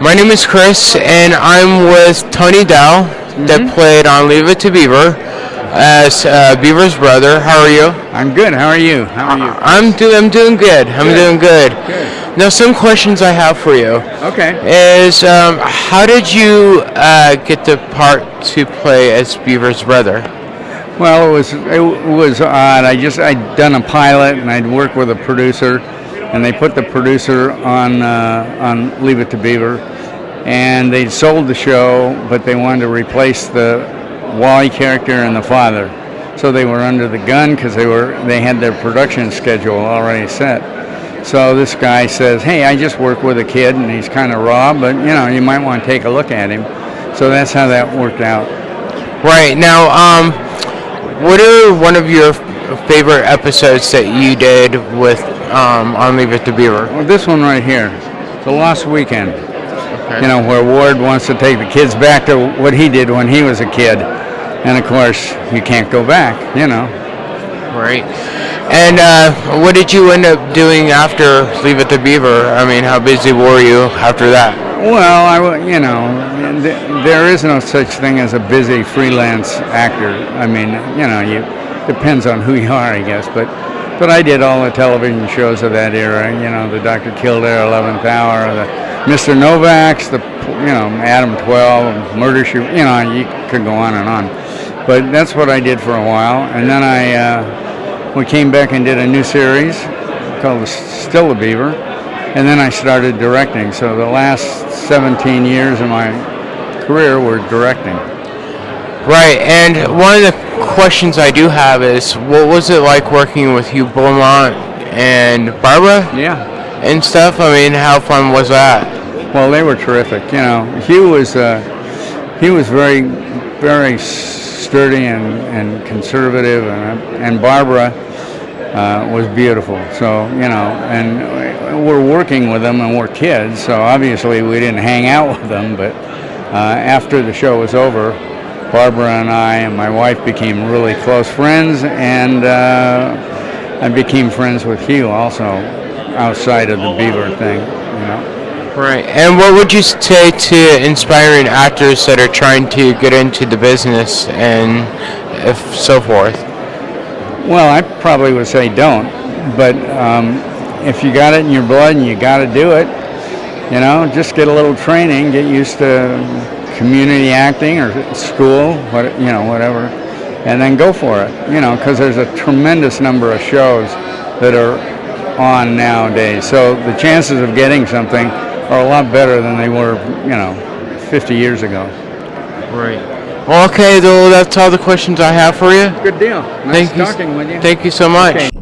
My name is Chris, and I'm with Tony Dow, that played on Leave It to Beaver as uh, Beaver's brother. How are you? I'm good. How are you? How are you? I'm do I'm doing good. I'm doing good. Good. Now, some questions I have for you Okay. is um, how did you uh, get the part to play as Beaver's brother? Well, it was it was odd. I just I'd done a pilot and I'd worked with a producer, and they put the producer on uh, on Leave It to Beaver, and they'd sold the show, but they wanted to replace the Wally character and the father, so they were under the gun because they were they had their production schedule already set. So this guy says, "Hey, I just work with a kid, and he's kind of raw, but you know, you might want to take a look at him." So that's how that worked out. Right now, um, what are one of your favorite episodes that you did with um, on Leave It to Beaver? Well, this one right here, the Lost Weekend. Okay. You know, where Ward wants to take the kids back to what he did when he was a kid, and of course, you can't go back. You know. Right. And uh, what did you end up doing after Leave It to Beaver? I mean, how busy were you after that? Well, I, you know, there is no such thing as a busy freelance actor. I mean, you know, you depends on who you are, I guess. But, but I did all the television shows of that era. You know, the Dr. Kildare, Eleventh Hour, the Mr. Novak's, the you know Adam Twelve, Murder She. You know, you could go on and on. But that's what I did for a while, and then I uh, we came back and did a new series called Still the Beaver, and then I started directing. So the last 17 years of my career were directing. Right. And one of the questions I do have is, what was it like working with Hugh Beaumont and Barbara Yeah. and stuff? I mean, how fun was that? Well, they were terrific. You know, Hugh was uh, he was very very sturdy and, and conservative, and and Barbara uh, was beautiful. So you know, and we're working with them, and we're kids, so obviously we didn't hang out with them. But uh, after the show was over, Barbara and I and my wife became really close friends, and uh, I became friends with Hugh also outside of the Beaver thing. You know. Right. And what would you say to inspiring actors that are trying to get into the business and if so forth? Well, I probably would say don't, but um, if you got it in your blood and you got to do it, you know, just get a little training, get used to community acting or school, what you know, whatever, and then go for it. You know, because there's a tremendous number of shows that are on nowadays, so the chances of getting something are a lot better than they were, you know, 50 years ago. Right. Well, okay, though, that's all the questions I have for you. Good deal. Thank you. with you. Thank you so much. Okay.